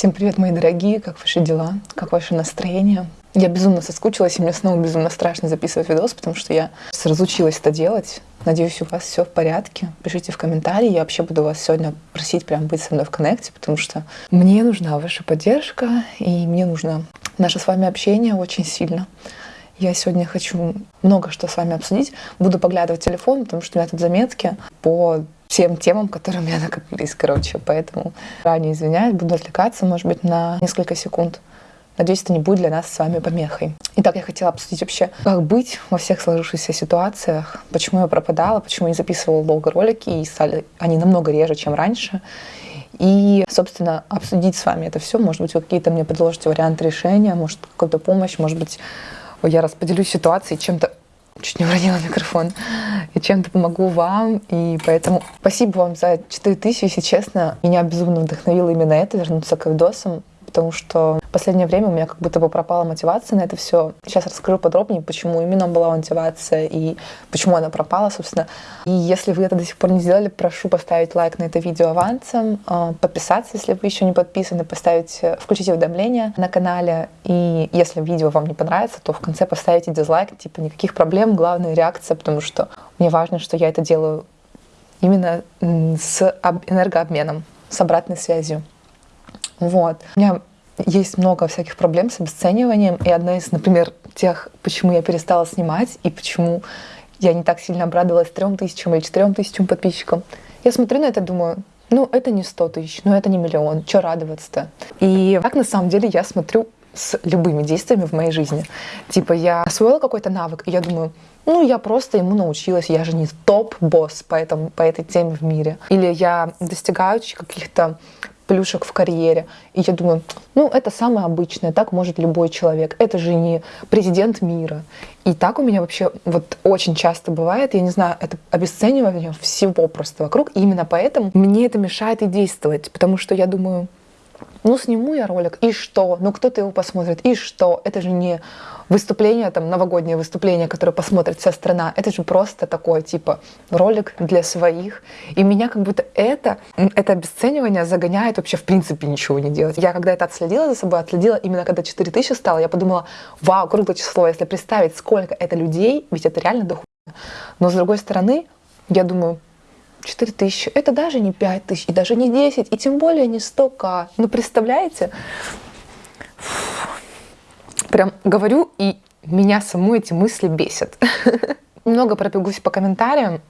Всем привет, мои дорогие, как ваши дела, как ваше настроение? Я безумно соскучилась, и мне снова безумно страшно записывать видос, потому что я разучилась это делать. Надеюсь, у вас все в порядке. Пишите в комментарии. Я вообще буду вас сегодня просить прям быть со мной в коннекте, потому что мне нужна ваша поддержка, и мне нужно наше с вами общение очень сильно. Я сегодня хочу много что с вами обсудить. Буду поглядывать телефон, потому что у меня тут заметки по всем темам, которые у меня накопились, короче. Поэтому ранее извиняюсь, буду отвлекаться, может быть, на несколько секунд. Надеюсь, это не будет для нас с вами помехой. Итак, я хотела обсудить вообще, как быть во всех сложившихся ситуациях, почему я пропадала, почему я не записывала долго ролики, и стали они намного реже, чем раньше. И, собственно, обсудить с вами это все. Может быть, вы какие-то мне предложите варианты решения, может, какую-то помощь, может быть, я распределю ситуации чем-то чуть не уронила микрофон, и чем-то помогу вам, и поэтому спасибо вам за 4000, если честно, меня безумно вдохновило именно это, вернуться к видосам, потому что последнее время у меня как будто бы пропала мотивация на это все. Сейчас расскажу подробнее, почему именно была мотивация и почему она пропала, собственно. И если вы это до сих пор не сделали, прошу поставить лайк на это видео авансом, а, подписаться, если вы еще не подписаны, поставить, э, включить уведомления на канале. И если видео вам не понравится, то в конце поставите дизлайк, типа никаких проблем, главная реакция, потому что мне важно, что я это делаю именно с энергообменом, с обратной связью. Вот. У меня есть много всяких проблем с обесцениванием, и одна из, например, тех, почему я перестала снимать и почему я не так сильно обрадовалась трем тысячам или четырем тысячам подписчикам. Я смотрю на это, думаю, ну, это не сто тысяч, ну, это не миллион, что радоваться-то? И так, на самом деле, я смотрю с любыми действиями в моей жизни. Типа, я освоила какой-то навык, и я думаю, ну, я просто ему научилась, я же не топ-босс по, этому, по этой теме в мире. Или я достигаю каких-то плюшек в карьере. И я думаю, ну, это самое обычное, так может любой человек. Это же не президент мира. И так у меня вообще вот очень часто бывает, я не знаю, это обесценивание всего просто вокруг. И именно поэтому мне это мешает и действовать, потому что я думаю, ну, сниму я ролик, и что? Ну, кто-то его посмотрит, и что? Это же не выступление, там, новогоднее выступление, которое посмотрит вся страна. Это же просто такой, типа, ролик для своих. И меня как будто это, это обесценивание загоняет вообще в принципе ничего не делать. Я когда это отследила за собой, отследила именно когда 4000 стало, я подумала, вау, круглое число, если представить, сколько это людей, ведь это реально дохуя. Но с другой стороны, я думаю, 4 тысячи, это даже не 5 тысяч, и даже не 10, и тем более не 100к. Ну, представляете? Прям говорю, и меня саму эти мысли бесят. Немного пробегусь по комментариям.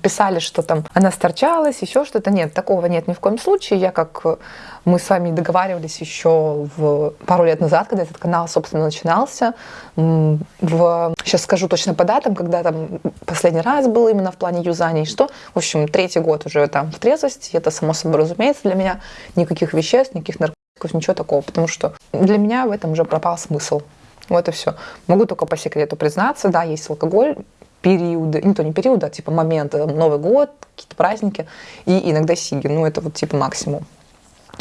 Писали, что там она сторчалась, еще что-то. Нет, такого нет ни в коем случае. Я, как э, мы с вами договаривались еще в пару лет назад, когда этот канал, собственно, начинался. В... Сейчас скажу точно по датам, когда там последний раз был именно в плане юзания что. В общем, третий год уже там в трезвости. Это само собой разумеется для меня. Никаких веществ, никаких наркотиков, ничего такого. Потому что для меня в этом уже пропал смысл. Вот и все. Могу только по секрету признаться, да, есть алкоголь, периоды, не то не периоды, а типа моменты, Новый год, какие-то праздники, и иногда сиги, ну это вот типа максимум.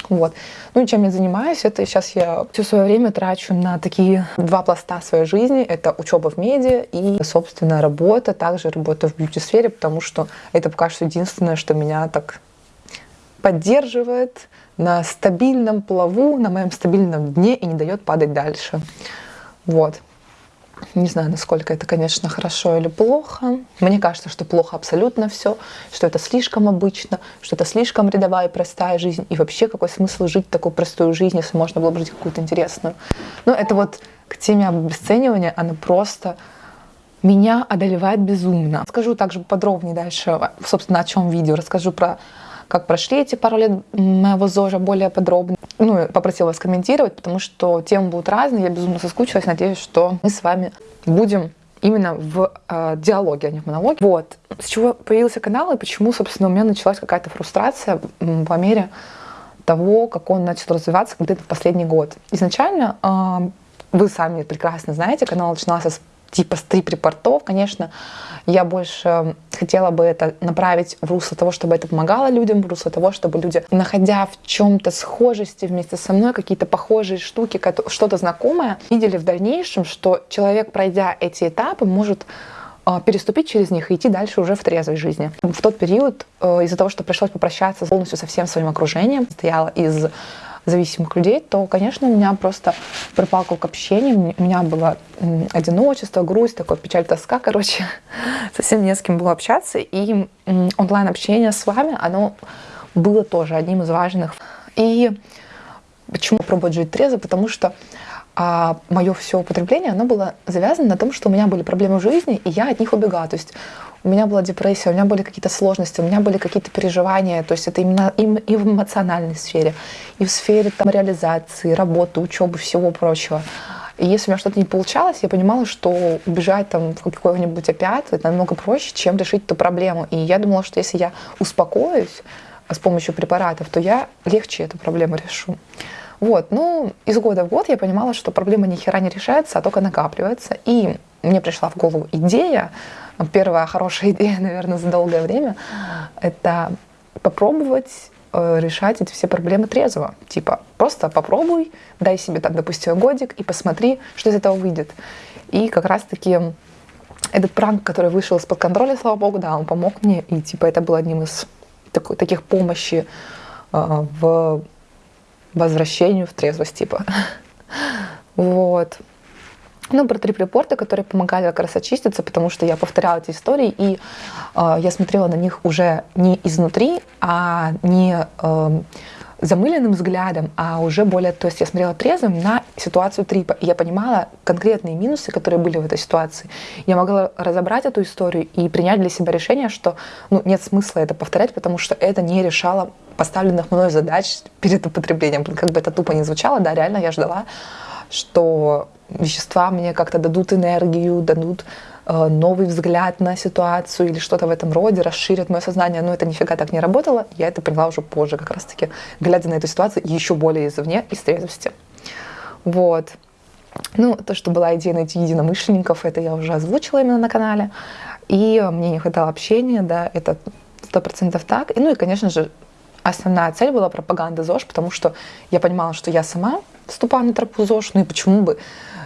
Вот. Ну и чем я занимаюсь, это сейчас я все свое время трачу на такие два пласта своей жизни. Это учеба в медиа и, собственно, работа. Также работа в бьюти-сфере, потому что это пока что единственное, что меня так поддерживает на стабильном плаву, на моем стабильном дне и не дает падать дальше. Вот. Не знаю, насколько это, конечно, хорошо или плохо. Мне кажется, что плохо абсолютно все, что это слишком обычно, что это слишком рядовая и простая жизнь. И вообще, какой смысл жить такую простую жизнь, если можно было бы жить какую-то интересную. Но это вот к теме обесценивания, она просто меня одолевает безумно. Скажу также подробнее дальше, собственно, о чем видео. Расскажу про как прошли эти пару лет моего ЗОЖа более подробно. Ну, попросила вас комментировать, потому что темы будут разные, я безумно соскучилась, надеюсь, что мы с вами будем именно в э, диалоге, а не в монологе. Вот. С чего появился канал и почему, собственно, у меня началась какая-то фрустрация по мере того, как он начал развиваться где-то в последний год. Изначально, э, вы сами прекрасно знаете, канал начинался с типа стрип-репортов, конечно, я больше хотела бы это направить в русло того, чтобы это помогало людям, в русло того, чтобы люди, находя в чем-то схожести вместе со мной, какие-то похожие штуки, что-то знакомое, видели в дальнейшем, что человек, пройдя эти этапы, может а, переступить через них и идти дальше уже в трезвой жизни. В тот период, э, из-за того, что пришлось попрощаться полностью со всем своим окружением, стояла из зависимых людей, то, конечно, у меня просто пропал круг общения, у меня было одиночество, грусть, такой печаль, тоска, короче, совсем не с кем было общаться, и онлайн-общение с вами, оно было тоже одним из важных. И почему пробовать жить трезво? Потому что а мое все употребление, оно было завязано на том, что у меня были проблемы в жизни, и я от них убегала. То есть у меня была депрессия, у меня были какие-то сложности, у меня были какие-то переживания. То есть это именно и в эмоциональной сфере, и в сфере там, реализации, работы, учебы, всего прочего. И если у меня что-то не получалось, я понимала, что убежать там в какой-нибудь опять это намного проще, чем решить эту проблему. И я думала, что если я успокоюсь с помощью препаратов, то я легче эту проблему решу. Вот, ну, из года в год я понимала, что проблема ни хера не решается, а только накапливается. И мне пришла в голову идея, первая хорошая идея, наверное, за долгое время, это попробовать э, решать эти все проблемы трезво. Типа, просто попробуй, дай себе там, допустим, годик и посмотри, что из этого выйдет. И как раз-таки этот пранк, который вышел из-под контроля, слава богу, да, он помог мне. И типа это был одним из такой, таких помощи э, в возвращению в трезвость, типа. Вот. Ну, про трип-репорты, которые помогали как раз очиститься, потому что я повторяла эти истории, и э, я смотрела на них уже не изнутри, а не э, замыленным взглядом, а уже более, то есть я смотрела трезвым на ситуацию трипа, и я понимала конкретные минусы, которые были в этой ситуации. Я могла разобрать эту историю и принять для себя решение, что ну, нет смысла это повторять, потому что это не решало поставленных мной задач перед употреблением. Как бы это тупо не звучало, да, реально я ждала, что вещества мне как-то дадут энергию, дадут э, новый взгляд на ситуацию или что-то в этом роде, расширят мое сознание, но это нифига так не работало. Я это поняла уже позже, как раз-таки, глядя на эту ситуацию еще более извне, из трезвости. Вот. Ну, то, что была идея найти единомышленников, это я уже озвучила именно на канале. И мне не хватало общения, да, это сто процентов так. И, ну и, конечно же, основная цель была пропаганда ЗОЖ, потому что я понимала, что я сама вступаю на тропу ЗОЖ, ну и почему бы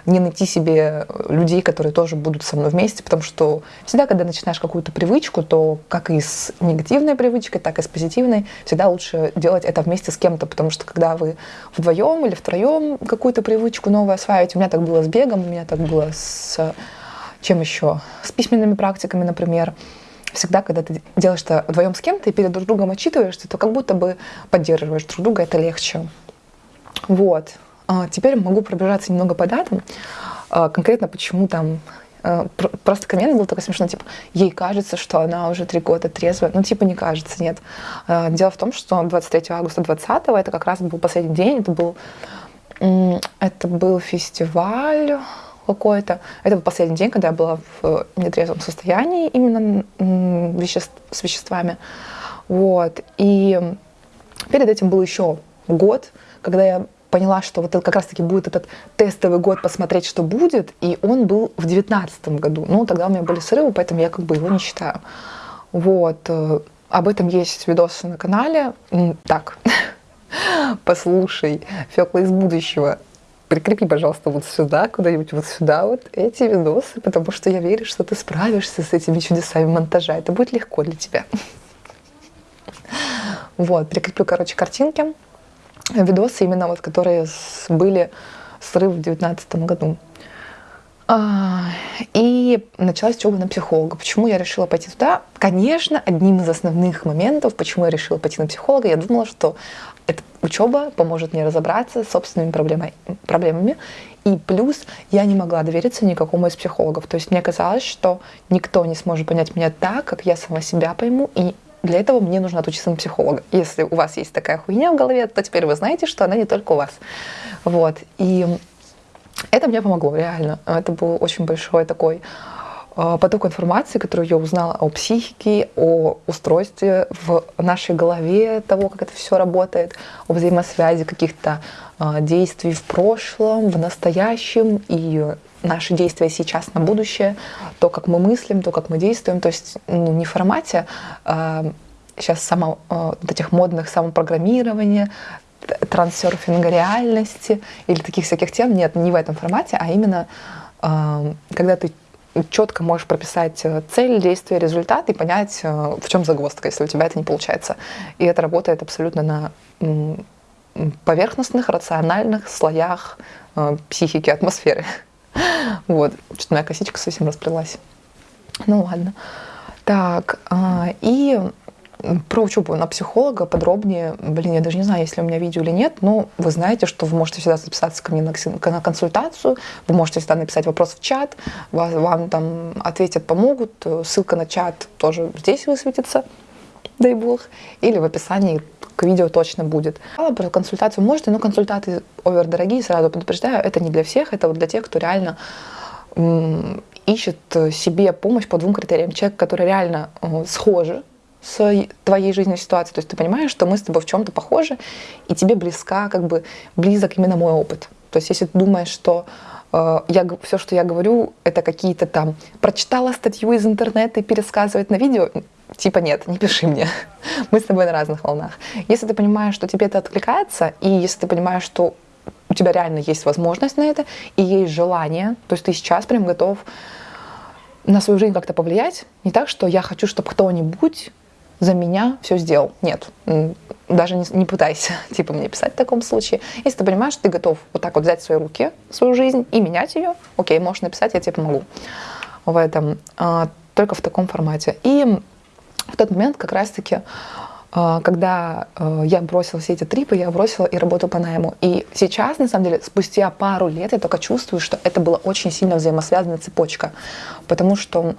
не найти себе людей, которые тоже будут со мной вместе, потому что всегда, когда начинаешь какую-то привычку, то как и с негативной привычкой, так и с позитивной, всегда лучше делать это вместе с кем-то, потому что когда вы вдвоем или втроем какую-то привычку новую осваиваете, у меня так было с бегом, у меня так было с чем еще, с письменными практиками, например, всегда, когда ты делаешь это вдвоем с кем-то и перед друг другом отчитываешься, то как будто бы поддерживаешь друг друга, это легче. Вот. А теперь могу пробежаться немного по датам. А, конкретно почему там а, Просто коммент был такой смешной, типа, ей кажется, что она уже три года трезвая. Ну, типа, не кажется, нет. Дело в том, что 23 августа 20 это как раз был последний день, это был, это был фестиваль какой-то. Это был последний день, когда я была в нетрезвом состоянии именно веществ, с веществами. Вот. И перед этим был еще год, когда я поняла, что вот это как раз-таки будет этот тестовый год посмотреть, что будет, и он был в девятнадцатом году. Ну, тогда у меня были срывы, поэтому я как бы его не считаю. Вот. Э, об этом есть видосы на канале. Так, послушай, Фёкла из будущего, прикрепи, пожалуйста, вот сюда, куда-нибудь вот сюда вот эти видосы, потому что я верю, что ты справишься с этими чудесами монтажа. Это будет легко для тебя. Вот, прикреплю, короче, картинки видосы именно вот, которые были срыв в девятнадцатом году. А, и началась учеба на психолога. Почему я решила пойти туда? Конечно, одним из основных моментов, почему я решила пойти на психолога, я думала, что эта учеба поможет мне разобраться с собственными проблемами, проблемами. И плюс я не могла довериться никакому из психологов. То есть мне казалось, что никто не сможет понять меня так, как я сама себя пойму, и для этого мне нужно отучиться на психолога. Если у вас есть такая хуйня в голове, то теперь вы знаете, что она не только у вас. Вот. И это мне помогло, реально. Это был очень большой такой поток информации, которую я узнала о психике, о устройстве в нашей голове, того, как это все работает, о взаимосвязи каких-то а, действий в прошлом, в настоящем. И наши действия сейчас на будущее, то, как мы мыслим, то, как мы действуем, то есть ну, не в формате э, сейчас само, э, вот этих модных самопрограммирования, трансерфинга реальности или таких всяких тем, нет, не в этом формате, а именно э, когда ты четко можешь прописать э, цель, действие, результат и понять, э, в чем загвоздка, если у тебя это не получается. И это работает абсолютно на поверхностных, рациональных слоях э, психики, атмосферы. Вот, что-то моя косичка совсем расплелась. Ну ладно. Так, э, и про учебу на психолога подробнее, блин, я даже не знаю, если у меня видео или нет, но вы знаете, что вы можете всегда записаться ко мне на, консультацию, вы можете всегда написать вопрос в чат, вас, вам там ответят, помогут, ссылка на чат тоже здесь высветится, дай бог, или в описании к видео точно будет. Про консультацию можете, но консультаты овер дорогие, сразу предупреждаю, это не для всех, это вот для тех, кто реально ищет себе помощь по двум критериям. Человек, который реально э, схожи с твоей жизненной ситуацией. То есть ты понимаешь, что мы с тобой в чем-то похожи, и тебе близка, как бы близок именно мой опыт. То есть если ты думаешь, что э, я, все, что я говорю, это какие-то там прочитала статью из интернета и пересказывать на видео, типа нет, не пиши мне. Мы с тобой на разных волнах. Если ты понимаешь, что тебе это откликается, и если ты понимаешь, что у тебя реально есть возможность на это, и есть желание, то есть ты сейчас прям готов на свою жизнь как-то повлиять, не так, что я хочу, чтобы кто-нибудь за меня все сделал. Нет, даже не, не пытайся, типа, мне писать в таком случае. Если ты понимаешь, что ты готов вот так вот взять в свои руки свою жизнь и менять ее, окей, можешь написать, я тебе помогу в этом, а, только в таком формате. И в тот момент как раз-таки, а, когда а, я бросила все эти трипы, я бросила и работу по найму. И сейчас, на самом деле, спустя пару лет я только чувствую, что это была очень сильно взаимосвязанная цепочка. Потому что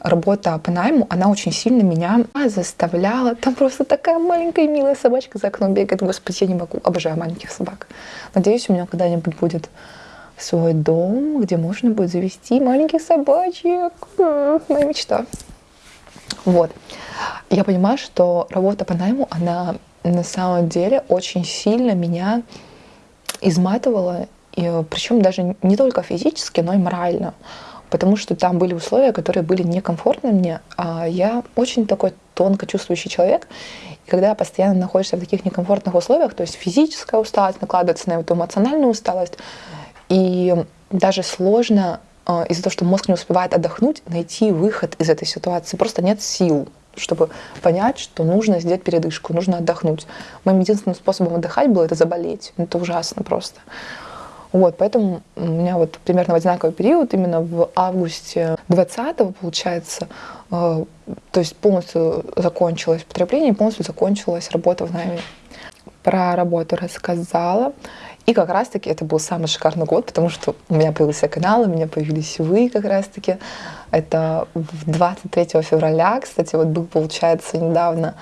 работа по найму, она очень сильно меня заставляла. Там просто такая маленькая милая собачка за окном бегает. Господи, я не могу. Обожаю маленьких собак. Надеюсь, у меня когда-нибудь будет свой дом, где можно будет завести маленьких собачек. Моя мечта. Вот. Я понимаю, что работа по найму, она на самом деле очень сильно меня изматывала, и, причем даже не только физически, но и морально потому что там были условия, которые были некомфортны мне, а я очень такой тонко чувствующий человек, и когда постоянно находишься в таких некомфортных условиях, то есть физическая усталость накладывается на эту эмоциональную усталость, и даже сложно а, из-за того, что мозг не успевает отдохнуть, найти выход из этой ситуации. Просто нет сил, чтобы понять, что нужно сделать передышку, нужно отдохнуть. Моим единственным способом отдыхать было это заболеть. Это ужасно просто. Вот, поэтому у меня вот примерно в одинаковый период, именно в августе 20 получается, э, то есть полностью закончилось потребление, полностью закончилась работа в найме. Про работу рассказала. И как раз-таки это был самый шикарный год, потому что у меня появился канал, у меня появились вы как раз-таки. Это 23 февраля, кстати, вот был, получается, недавно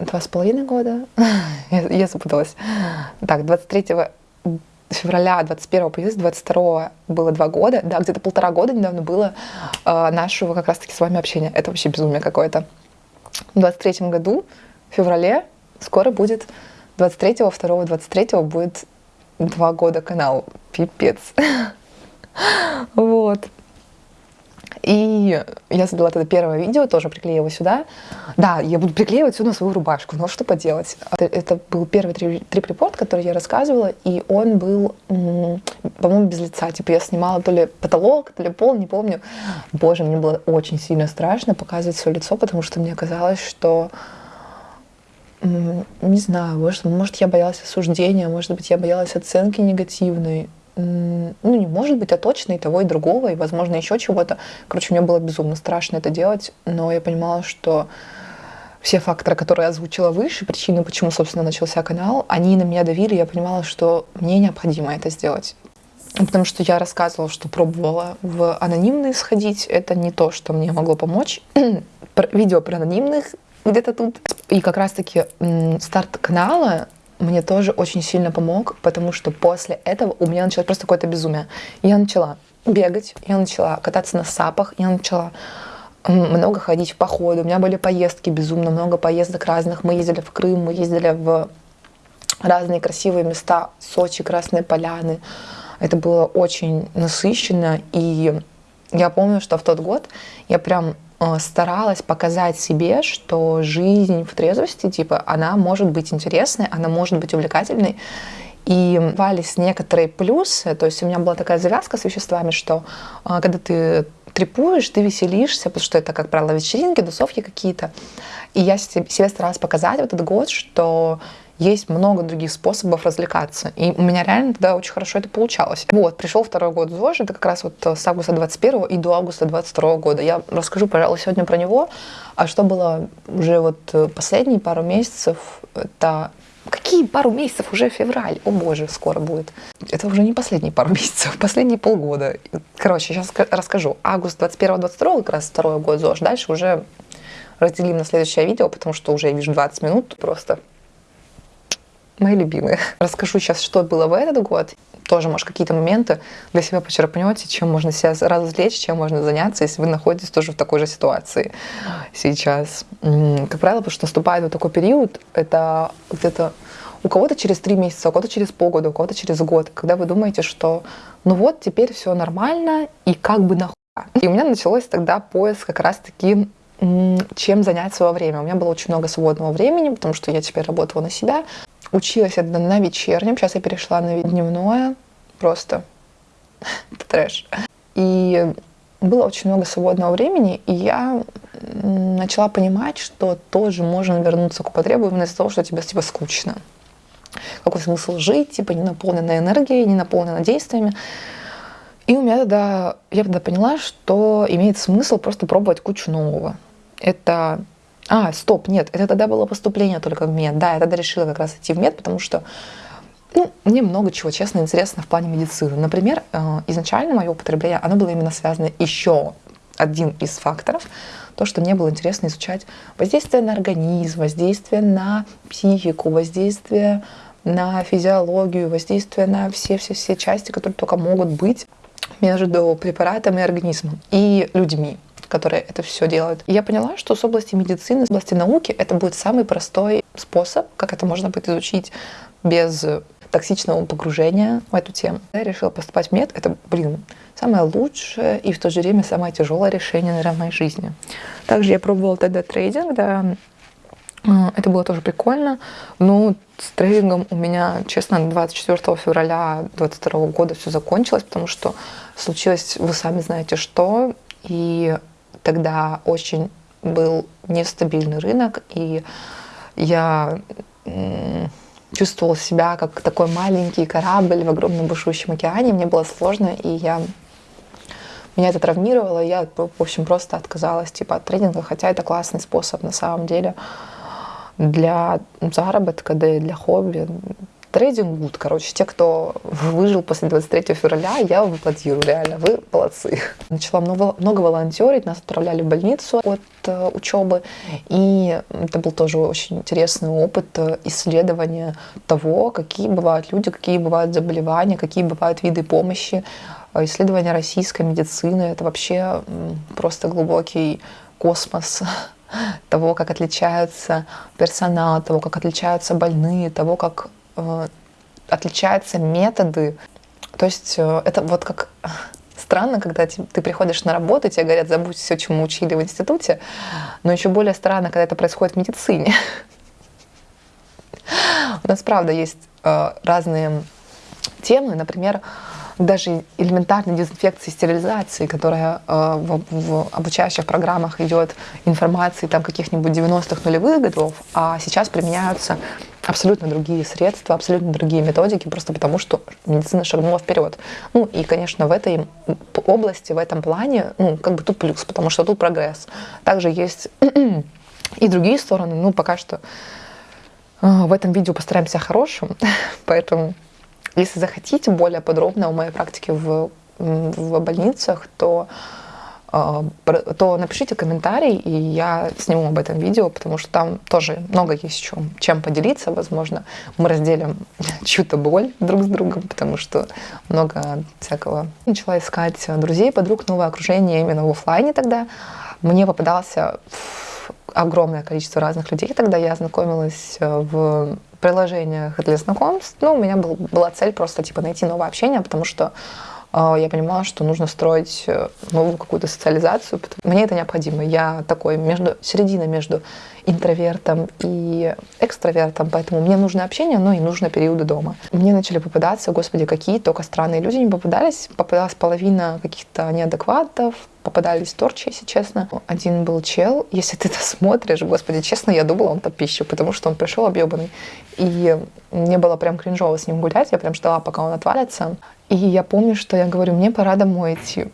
два с половиной года. я, я запуталась. Так, 23 февраля 21 появилась, 22 было два года. Да, где-то полтора года недавно было э, нашего как раз-таки с вами общения. Это вообще безумие какое-то. В 23 году, в феврале, скоро будет 23 2 23 будет два года канал. Пипец. вот. И я создала тогда первое видео, тоже приклеила сюда. Да, я буду приклеивать сюда свою рубашку, но что поделать. Это был первый трип-репорт, который я рассказывала, и он был, по-моему, без лица. Типа я снимала то ли потолок, то ли пол, не помню. Боже, мне было очень сильно страшно показывать свое лицо, потому что мне казалось, что не знаю, может, может, я боялась осуждения, может быть, я боялась оценки негативной ну, не может быть, а точно и того, и другого, и, возможно, еще чего-то. Короче, мне было безумно страшно это делать, но я понимала, что все факторы, которые я озвучила выше, причины, почему, собственно, начался канал, они на меня давили, я понимала, что мне необходимо это сделать. Потому что я рассказывала, что пробовала в анонимные сходить. Это не то, что мне могло помочь. Видео про анонимных где-то тут. И как раз-таки старт канала мне тоже очень сильно помог, потому что после этого у меня началось просто какое-то безумие. Я начала бегать, я начала кататься на сапах, я начала много ходить в походы. У меня были поездки, безумно много поездок разных. Мы ездили в Крым, мы ездили в разные красивые места, Сочи, Красные Поляны. Это было очень насыщенно, и я помню, что в тот год я прям старалась показать себе, что жизнь в трезвости, типа, она может быть интересной, она может быть увлекательной. И вались некоторые плюсы, то есть у меня была такая завязка с веществами, что а, когда ты трепуешь, ты веселишься, потому что это, как правило, вечеринки, тусовки какие-то. И я себе старалась показать в этот год, что есть много других способов развлекаться. И у меня реально тогда очень хорошо это получалось. Вот, пришел второй год ЗОЖ, это как раз вот с августа 21 и до августа 22 года. Я расскажу, пожалуй, сегодня про него. А что было уже вот последние пару месяцев, это Какие пару месяцев? Уже февраль. О боже, скоро будет. Это уже не последние пару месяцев, последние полгода. Короче, сейчас расскажу. Август 21-22, как раз второй год ЗОЖ. Дальше уже разделим на следующее видео, потому что уже я вижу 20 минут просто мои любимые. Расскажу сейчас, что было в этот год. Тоже, может, какие-то моменты для себя почерпнете, чем можно себя развлечь, чем можно заняться, если вы находитесь тоже в такой же ситуации сейчас. Как правило, потому что наступает вот такой период, это где-то у кого-то через три месяца, у кого-то через полгода, у кого-то через год, когда вы думаете, что ну вот, теперь все нормально, и как бы нахуй. И у меня началось тогда поиск как раз-таки чем занять свое время. У меня было очень много свободного времени, потому что я теперь работала на себя. Училась я на вечернем, сейчас я перешла на дневное, просто трэш. И было очень много свободного времени, и я начала понимать, что тоже можно вернуться к употребу именно из-за того, что тебе типа скучно. Какой смысл жить, типа не наполненной энергией, не наполненной действиями. И у меня тогда, я тогда поняла, что имеет смысл просто пробовать кучу нового. Это а, стоп, нет, это тогда было поступление только в мед. Да, я тогда решила как раз идти в мед, потому что ну, мне много чего, честно, интересно в плане медицины. Например, э, изначально мое употребление, оно было именно связано еще один из факторов, то, что мне было интересно изучать воздействие на организм, воздействие на психику, воздействие на физиологию, воздействие на все-все-все части, которые только могут быть между препаратом и организмом и людьми которые это все делают. И я поняла, что с области медицины, с области науки это будет самый простой способ, как это можно будет изучить без токсичного погружения в эту тему. Я решила поступать в мед. Это, блин, самое лучшее и в то же время самое тяжелое решение, наверное, в моей жизни. Также я пробовала тогда трейдинг, да, это было тоже прикольно. Но с трейдингом у меня, честно, 24 февраля 2022 года все закончилось, потому что случилось, вы сами знаете, что. И тогда очень был нестабильный рынок, и я чувствовала себя как такой маленький корабль в огромном бушующем океане. Мне было сложно, и я меня это травмировало, я, в общем, просто отказалась типа, от тренинга, хотя это классный способ на самом деле для заработка, да и для хобби. Трейдинг гуд, короче, те, кто выжил после 23 февраля, я вам аплодирую, реально, вы молодцы. Начала много, много волонтерить, нас отправляли в больницу от э, учебы, и это был тоже очень интересный опыт э, исследования того, какие бывают люди, какие бывают заболевания, какие бывают виды помощи. Э, исследование российской медицины, это вообще просто глубокий космос того, как отличаются персонал, того, как отличаются больные, того, как отличаются методы. То есть э, это вот как странно, когда ты приходишь на работу, тебе говорят, забудь все, чему учили в институте, но еще более странно, когда это происходит в медицине. У нас, правда, есть э, разные темы, например, даже элементарной дезинфекции, стерилизации, которая э, в, в обучающих программах идет информации там каких-нибудь 90-х нулевых годов, а сейчас применяются абсолютно другие средства, абсолютно другие методики, просто потому что медицина шагнула вперед. Ну и, конечно, в этой области, в этом плане, ну, как бы тут плюс, потому что тут прогресс. Также есть и другие стороны, ну, пока что э, в этом видео постараемся хорошим, поэтому если захотите более подробно о моей практике в, в больницах, то, а, то напишите комментарий, и я сниму об этом видео, потому что там тоже много есть чем, чем поделиться, возможно. Мы разделим чью-то боль друг с другом, потому что много всякого. Начала искать друзей, подруг, новое окружение именно в офлайне тогда. Мне попадался огромное количество разных людей. Тогда я знакомилась в приложениях для знакомств, ну, у меня был, была цель просто, типа, найти новое общение, потому что а, я понимала, что нужно строить э, новую какую-то социализацию. Мне это необходимо. Я такой между, середина между интровертом и экстравертом, поэтому мне нужно общение, но и нужно периоды дома. Мне начали попадаться, господи, какие только странные люди не попадались. Попадалась половина каких-то неадекватов, попадались торчи, если честно. Один был чел, если ты это смотришь, господи, честно, я думала, он топищу, потому что он пришел объебанный. И мне было прям кринжово с ним гулять, я прям ждала, пока он отвалится. И я помню, что я говорю, мне пора домой идти.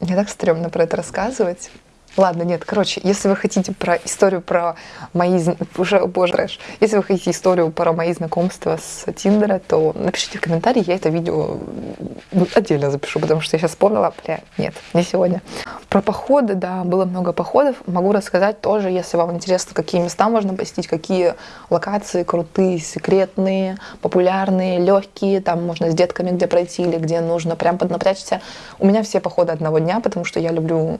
Мне так стрёмно про это рассказывать. Ладно, нет, короче, если вы хотите про историю про мои... Уже, боже, трэш. Если вы хотите историю про мои знакомства с Тиндера, то напишите в комментарии, я это видео отдельно запишу, потому что я сейчас вспомнила, бля, нет, не сегодня. Про походы, да, было много походов. Могу рассказать тоже, если вам интересно, какие места можно посетить, какие локации крутые, секретные, популярные, легкие, там можно с детками где пройти или где нужно прям поднапрячься. У меня все походы одного дня, потому что я люблю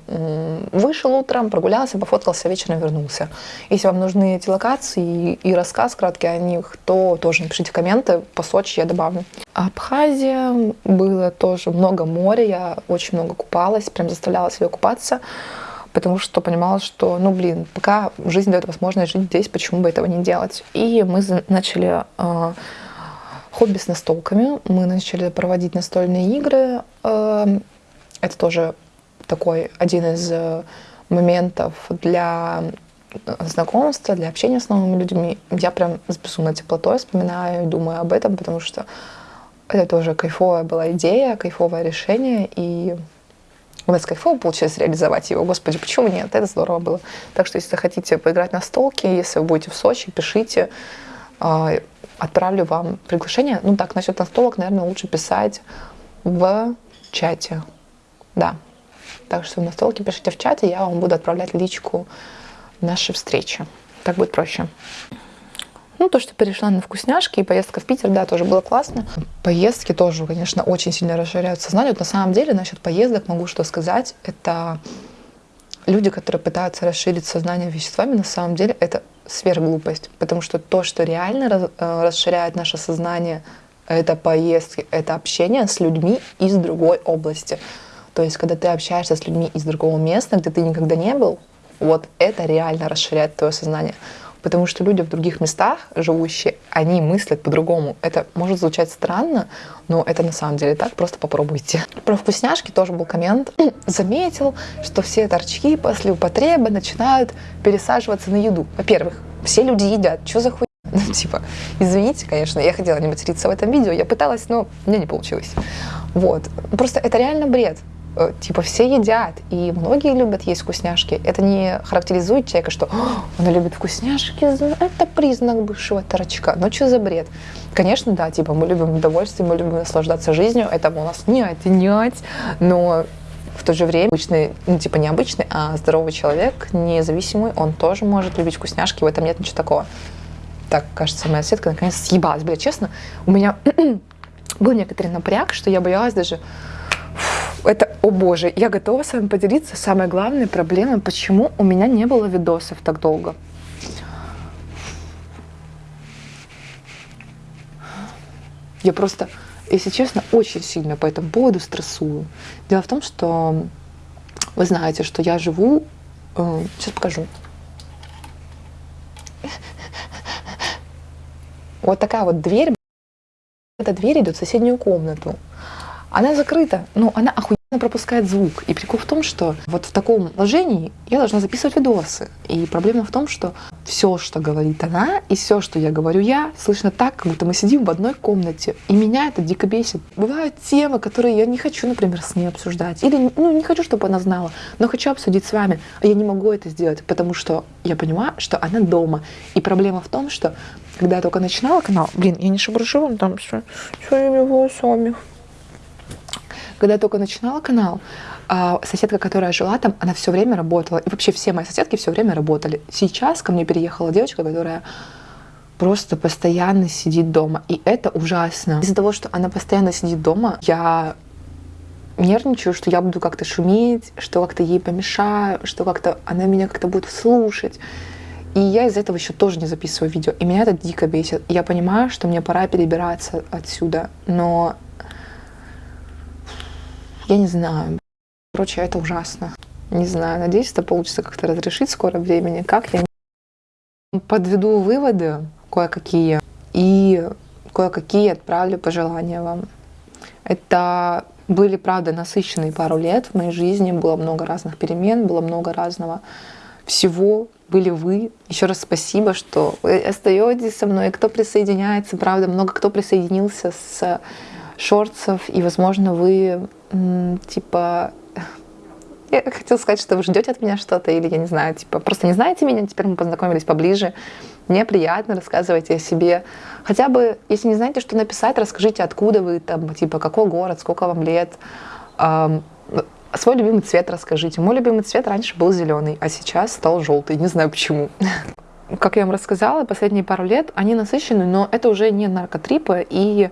выше вышел утром, прогулялся, пофоткался, вечером вернулся. Если вам нужны эти локации и, рассказ краткий о них, то тоже напишите комменты, по Сочи я добавлю. Абхазия, было тоже много моря, я очень много купалась, прям заставляла себя купаться, потому что понимала, что, ну блин, пока жизнь дает возможность жить здесь, почему бы этого не делать. И мы начали э, хобби с настолками, мы начали проводить настольные игры, э, это тоже такой один из э, моментов для знакомства, для общения с новыми людьми, я прям с безумной теплотой вспоминаю и думаю об этом, потому что это тоже кайфовая была идея, кайфовое решение, и у нас кайфово получилось реализовать его. Господи, почему нет? Это здорово было. Так что, если хотите поиграть на столке, если вы будете в Сочи, пишите. А, отправлю вам приглашение. Ну так, насчет настолок, наверное, лучше писать в чате. Да. Так что на столке пишите в чате, я вам буду отправлять личку нашей встречи. Так будет проще. Ну, то, что перешла на вкусняшки и поездка в Питер, да, тоже было классно. Поездки тоже, конечно, очень сильно расширяют сознание. Вот на самом деле, насчет поездок могу что сказать. Это люди, которые пытаются расширить сознание веществами, на самом деле это сверхглупость. Потому что то, что реально э, расширяет наше сознание, это поездки, это общение с людьми из другой области. То есть, когда ты общаешься с людьми из другого места, где ты никогда не был, вот это реально расширяет твое сознание. Потому что люди в других местах живущие, они мыслят по-другому. Это может звучать странно, но это на самом деле так, просто попробуйте. Про вкусняшки тоже был коммент. Заметил, что все торчки после употребы начинают пересаживаться на еду. Во-первых, все люди едят. Что за хуй? Ну, типа, извините, конечно, я хотела не материться в этом видео, я пыталась, но мне не получилось. Вот. Просто это реально бред. Э, типа все едят, и многие любят есть вкусняшки. Это не характеризует человека, что он любит вкусняшки, это признак бывшего торчка. Ну что за бред? Конечно, да, типа мы любим удовольствие, мы любим наслаждаться жизнью, это у нас не отнять, но в то же время обычный, ну типа необычный, а здоровый человек, независимый, он тоже может любить вкусняшки, в этом нет ничего такого. Так, кажется, моя сетка наконец съебалась. Бля, честно, у меня был некоторый напряг, что я боялась даже это, о боже, я готова с вами поделиться самой главной проблемой, почему у меня не было видосов так долго. Я просто, если честно, очень сильно по этому поводу стрессую. Дело в том, что вы знаете, что я живу... Э, сейчас покажу. Вот такая вот дверь. Эта дверь идет в соседнюю комнату. Она закрыта, но она охуенно пропускает звук. И прикол в том, что вот в таком положении я должна записывать видосы. И проблема в том, что все, что говорит она, и все, что я говорю я, слышно так, как будто мы сидим в одной комнате. И меня это дико бесит. Бывают темы, которые я не хочу, например, с ней обсуждать. Или ну, не хочу, чтобы она знала, но хочу обсудить с вами. А я не могу это сделать, потому что я понимаю, что она дома. И проблема в том, что когда я только начинала канал, блин, я не шебуршу, там все, своими волосами. Когда я только начинала канал, а, соседка, которая жила там, она все время работала. И вообще все мои соседки все время работали. Сейчас ко мне переехала девочка, которая просто постоянно сидит дома. И это ужасно. Из-за того, что она постоянно сидит дома, я нервничаю, что я буду как-то шуметь, что как-то ей помешаю, что как-то она меня как-то будет слушать. И я из этого еще тоже не записываю видео. И меня это дико бесит. Я понимаю, что мне пора перебираться отсюда, но Я не знаю. Короче, это ужасно. Не знаю, надеюсь, это получится как-то разрешить в скором времени. Как я подведу выводы кое-какие и кое-какие отправлю пожелания вам. Это были, правда, насыщенные пару лет в моей жизни, было много разных перемен, было много разного всего, были вы. Еще раз спасибо, что вы остаетесь со мной, кто присоединяется, правда, много кто присоединился с шорцев, и, возможно, вы, типа, я хотела сказать, что вы ждете от меня что-то, или я не знаю, типа, просто не знаете меня, теперь мы познакомились поближе. Мне приятно, рассказывайте о себе. Хотя бы, если не знаете, что написать, расскажите, откуда вы, там, типа, какой город, сколько вам лет. Эм, свой любимый цвет расскажите. Мой любимый цвет раньше был зеленый, а сейчас стал желтый. Не знаю почему. Как я вам рассказала, последние пару лет они насыщены, но это уже не наркотрипы, и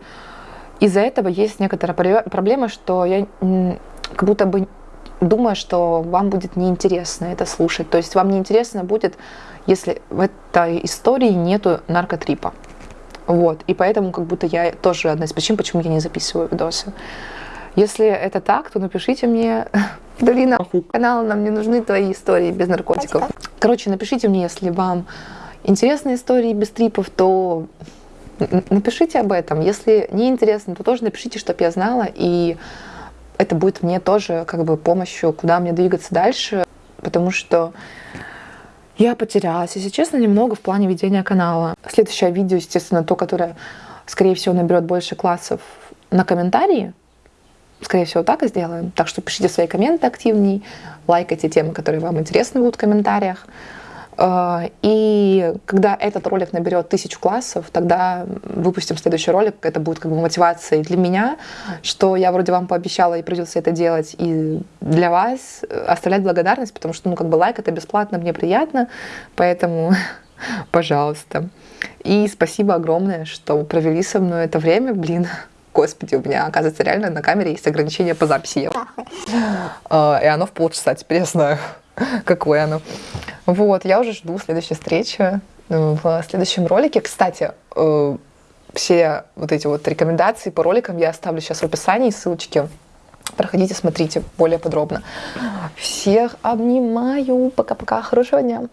из-за этого есть некоторая проблема, что я как будто бы думаю, что вам будет неинтересно это слушать. То есть вам неинтересно будет, если в этой истории нету наркотрипа. Вот. И поэтому как будто я тоже одна из причин, почему я не записываю видосы. Если это так, то напишите мне, Долина, канал, нам не нужны твои истории без наркотиков. Короче, напишите мне, если вам интересны истории без трипов, то напишите об этом. Если не интересно, то тоже напишите, чтобы я знала, и это будет мне тоже как бы помощью, куда мне двигаться дальше, потому что я потерялась, если честно, немного в плане ведения канала. Следующее видео, естественно, то, которое, скорее всего, наберет больше классов на комментарии, Скорее всего, так и сделаем. Так что пишите свои комменты активней, лайкайте темы, которые вам интересны будут в комментариях. А, и когда этот ролик наберет тысячу классов, тогда выпустим следующий ролик. Это будет как бы мотивацией для меня, что я вроде вам пообещала и придется это делать, и для вас оставлять благодарность, потому что, ну, как бы лайк это бесплатно, мне приятно, поэтому, пожалуйста. И спасибо огромное, что провели со мной это время, блин. Господи, у меня, оказывается, реально на камере есть ограничение по записи. А, и оно в полчаса, теперь я знаю, какое оно. Вот, я уже жду следующей встречи в следующем ролике. Кстати, э, все вот эти вот рекомендации по роликам я оставлю сейчас в описании, ссылочки. Проходите, смотрите более подробно. Всех обнимаю. Пока-пока. Хорошего дня.